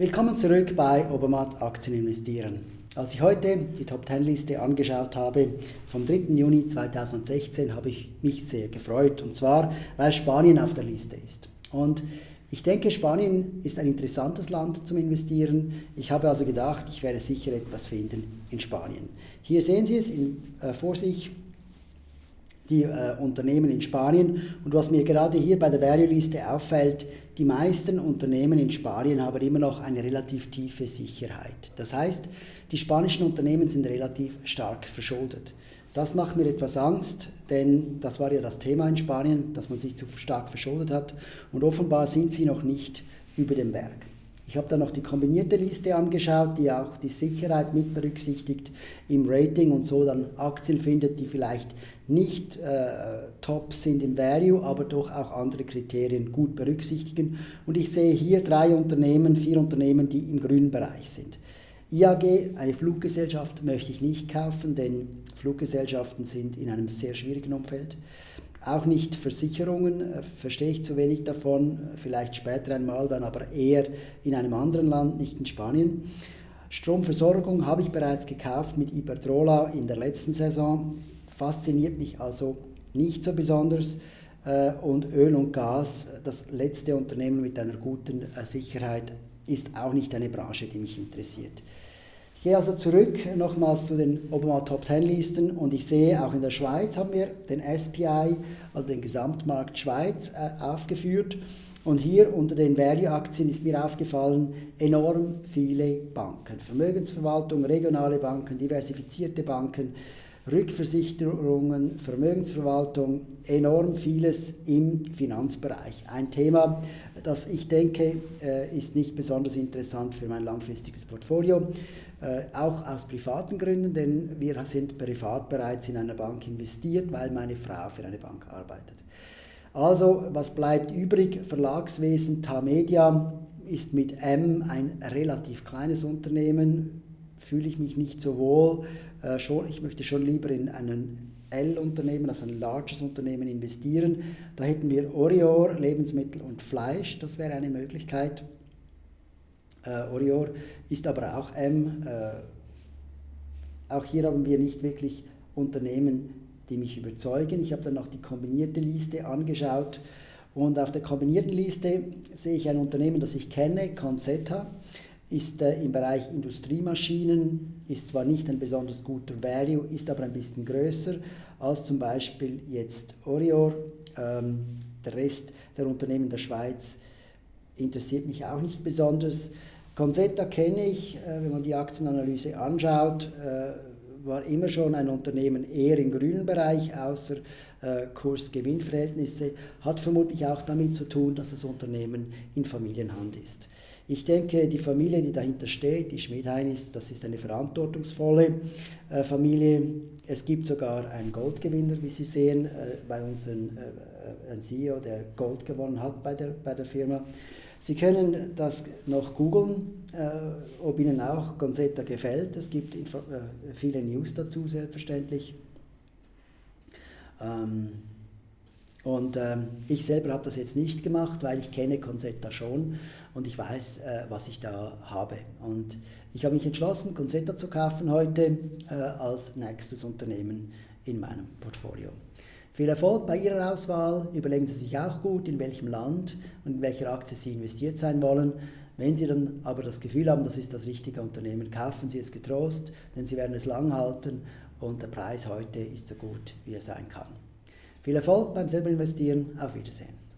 Willkommen zurück bei Obermatt Aktien investieren. Als ich heute die Top 10 Liste angeschaut habe vom 3. Juni 2016, habe ich mich sehr gefreut und zwar, weil Spanien auf der Liste ist. Und ich denke, Spanien ist ein interessantes Land zum Investieren. Ich habe also gedacht, ich werde sicher etwas finden in Spanien. Hier sehen Sie es in, äh, vor sich, die äh, Unternehmen in Spanien. Und was mir gerade hier bei der Value-Liste auffällt, die meisten Unternehmen in Spanien haben immer noch eine relativ tiefe Sicherheit. Das heißt, die spanischen Unternehmen sind relativ stark verschuldet. Das macht mir etwas Angst, denn das war ja das Thema in Spanien, dass man sich zu stark verschuldet hat. Und offenbar sind sie noch nicht über dem Berg. Ich habe dann noch die kombinierte Liste angeschaut, die auch die Sicherheit mit berücksichtigt im Rating und so dann Aktien findet, die vielleicht nicht äh, top sind im Value, aber doch auch andere Kriterien gut berücksichtigen. Und ich sehe hier drei Unternehmen, vier Unternehmen, die im grünen Bereich sind. IAG, eine Fluggesellschaft, möchte ich nicht kaufen, denn Fluggesellschaften sind in einem sehr schwierigen Umfeld. Auch nicht Versicherungen, äh, verstehe ich zu wenig davon, vielleicht später einmal dann, aber eher in einem anderen Land, nicht in Spanien. Stromversorgung habe ich bereits gekauft mit Iberdrola in der letzten Saison, fasziniert mich also nicht so besonders. Äh, und Öl und Gas, das letzte Unternehmen mit einer guten äh, Sicherheit, ist auch nicht eine Branche, die mich interessiert. Ich gehe also zurück nochmals zu den Obama Top 10 Listen und ich sehe, auch in der Schweiz haben wir den SPI, also den Gesamtmarkt Schweiz, äh, aufgeführt. Und hier unter den Value-Aktien ist mir aufgefallen, enorm viele Banken. Vermögensverwaltung, regionale Banken, diversifizierte Banken, Rückversicherungen, Vermögensverwaltung, enorm vieles im Finanzbereich. Ein Thema, das ich denke, äh, ist nicht besonders interessant für mein langfristiges Portfolio. Äh, auch aus privaten Gründen, denn wir sind privat bereits in einer Bank investiert, weil meine Frau für eine Bank arbeitet. Also, was bleibt übrig? Verlagswesen, Tamedia ist mit M ein relativ kleines Unternehmen, fühle ich mich nicht so wohl. Äh, schon, ich möchte schon lieber in einen L-Unternehmen, also ein larges Unternehmen investieren. Da hätten wir Orior, Lebensmittel und Fleisch, das wäre eine Möglichkeit. Äh, Orior ist aber auch M. Äh, auch hier haben wir nicht wirklich Unternehmen, die mich überzeugen. Ich habe dann noch die kombinierte Liste angeschaut und auf der kombinierten Liste sehe ich ein Unternehmen, das ich kenne, Conzetta, ist äh, im Bereich Industriemaschinen, ist zwar nicht ein besonders guter Value, ist aber ein bisschen größer als zum Beispiel jetzt Orior. Ähm, der Rest der Unternehmen der Schweiz interessiert mich auch nicht besonders. Consetta kenne ich, äh, wenn man die Aktienanalyse anschaut, äh, war immer schon ein Unternehmen eher im grünen Bereich, außer Kurs-Gewinn-Verhältnisse, hat vermutlich auch damit zu tun, dass das Unternehmen in Familienhand ist. Ich denke, die Familie, die dahinter steht, die Schmidheinis, das ist eine verantwortungsvolle äh, Familie. Es gibt sogar einen Goldgewinner, wie Sie sehen, äh, bei uns ein, äh, CEO, der Gold gewonnen hat bei der, bei der Firma. Sie können das noch googeln, äh, ob Ihnen auch Gonzetta gefällt. Es gibt äh, viele News dazu, selbstverständlich. Ähm, und ähm, ich selber habe das jetzt nicht gemacht, weil ich kenne Concetta schon und ich weiß, äh, was ich da habe. Und ich habe mich entschlossen, Concetta zu kaufen heute äh, als nächstes Unternehmen in meinem Portfolio. Viel Erfolg bei Ihrer Auswahl. Überlegen Sie sich auch gut, in welchem Land und in welcher Aktie Sie investiert sein wollen. Wenn Sie dann aber das Gefühl haben, das ist das richtige Unternehmen, kaufen Sie es getrost, denn Sie werden es lang halten und der Preis heute ist so gut, wie er sein kann. Viel Erfolg beim selber investieren. Auf Wiedersehen.